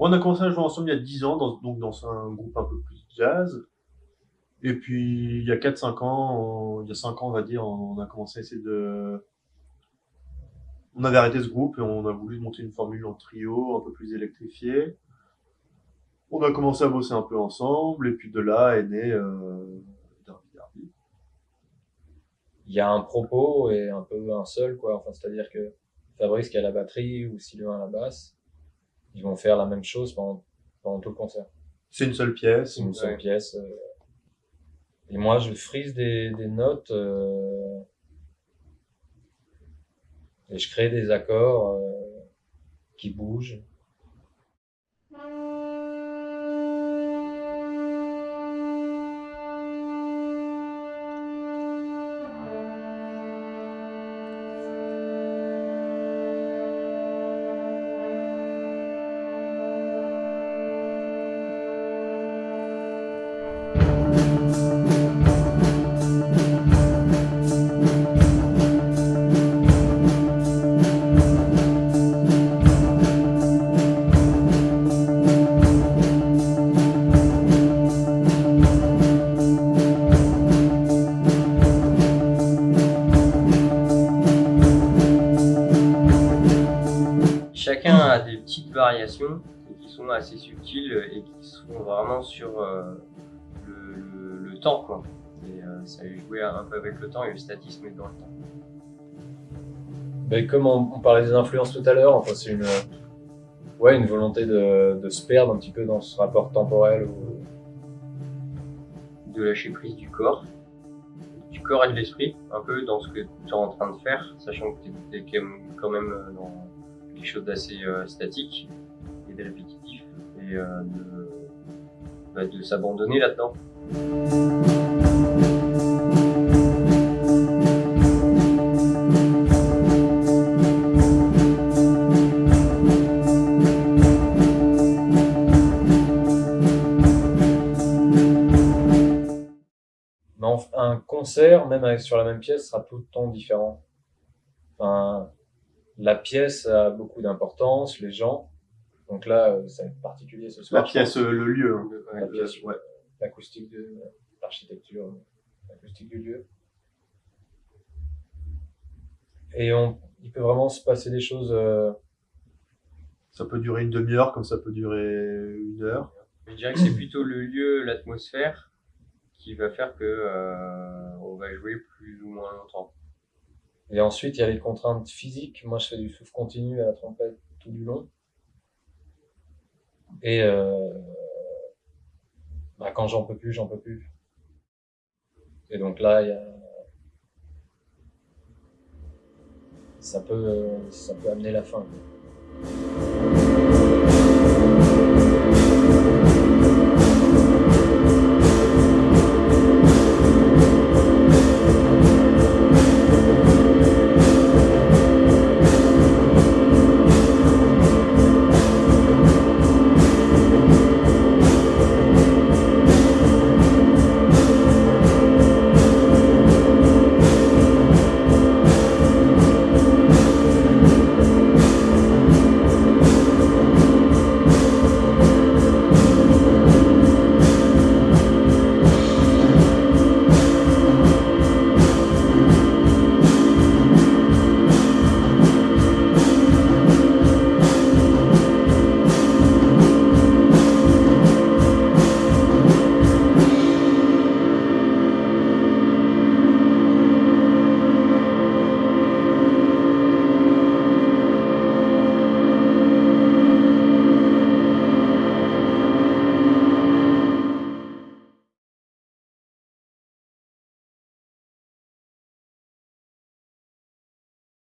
On a commencé à jouer ensemble il y a 10 ans, dans, donc dans un groupe un peu plus jazz. Et puis, il y a 4-5 ans, il y a 5 ans, on va dire, on a commencé à essayer de... On avait arrêté ce groupe et on a voulu monter une formule en trio, un peu plus électrifiée. On a commencé à bosser un peu ensemble, et puis de là est né euh, Derby Derby. Il y a un propos et un peu un seul, quoi. Enfin, c'est-à-dire que Fabrice qui a la batterie ou Sylvain à la basse, ils vont faire la même chose pendant, pendant tout le concert. C'est une seule pièce. C'est une seule pièce. euh. Et moi, je frise des, des notes euh, et je crée des accords euh, qui bougent. Chacun a des petites variations qui sont assez subtiles et qui sont vraiment sur euh, le, le- le temps. Quoi. Et euh, ça est joué un peu avec le temps et le statisme est dans le temps. Ben, comme on, on parlait des influences tout à l'heure, enfin, c'est une, ouais, une volonté de, de se perdre un petit peu dans ce rapport temporel. Où... De lâcher prise du corps, du corps et de l'esprit, un peu dans ce que tu es en train de faire, sachant que tu es quand même euh, dans quelque chose d'assez euh, statique et de répétitif, et euh, de, bah, de s'abandonner là-dedans. En- un concert, même sur la même pièce, sera tout le temps différent. La pièce a beaucoup d'importance, les gens. Donc là, euh, ça va être particulier ce soir. La pièce, pense. euh, le lieu. hein. Pièce, ouais. l'acoustique de l'architecture, l'acoustique du lieu. Et on, il peut vraiment se passer des choses. euh, Ça peut durer une demi-heure, comme ça peut durer une heure. Je dirais que c'est plutôt le lieu, l'atmosphère, qui va faire que euh, on va jouer plus ou moins longtemps. Et ensuite, il y a les contraintes physiques. Moi, je fais du souffle continu à la trompette tout du long. Et euh, bah, quand j'en peux plus, j'en peux plus. Et donc là, il y a... ça peut, ça peut amener la fin.